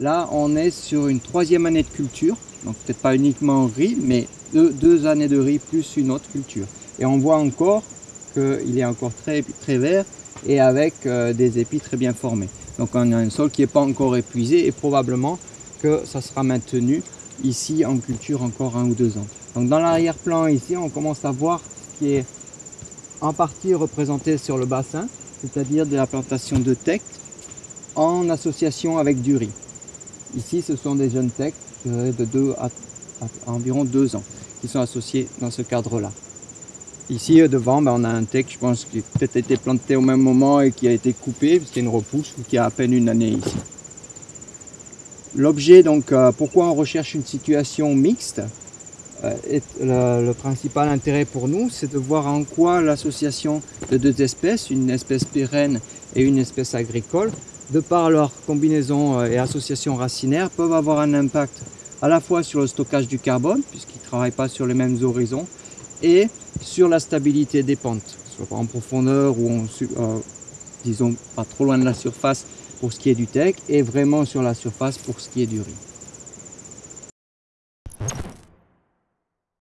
Là, on est sur une troisième année de culture, donc peut-être pas uniquement riz, mais deux, années de riz plus une autre culture. Et on voit encore qu'il est encore très, très vert et avec euh, des épis très bien formés. Donc on a un sol qui n'est pas encore épuisé et probablement que ça sera maintenu ici en culture encore un ou deux ans. Donc dans l'arrière-plan ici, on commence à voir ce qui est en partie représenté sur le bassin, c'est-à-dire de la plantation de teck en association avec du riz. Ici, ce sont des jeunes teck de 2 à, environ deux ans qui sont associés dans ce cadre-là. Ici, euh, devant, ben, on a un teck, je pense, qui a peut-être été planté au même moment et qui a été coupé, puisqu'il y a une repousse qui a à peine une année ici. L'objet, donc, euh, pourquoi on recherche une situation mixte euh, le, principal intérêt pour nous, c'est de voir en quoi l'association de deux espèces, une espèce pérenne et une espèce agricole, de par leur combinaison et association racinaire, peuvent avoir un impact à la fois sur le stockage du carbone, puisqu'ils ne travaillent pas sur les mêmes horizons, et sur la stabilité des pentes, soit en profondeur ou en, euh, disons pas trop loin de la surface pour ce qui est du tech et vraiment sur la surface pour ce qui est du riz.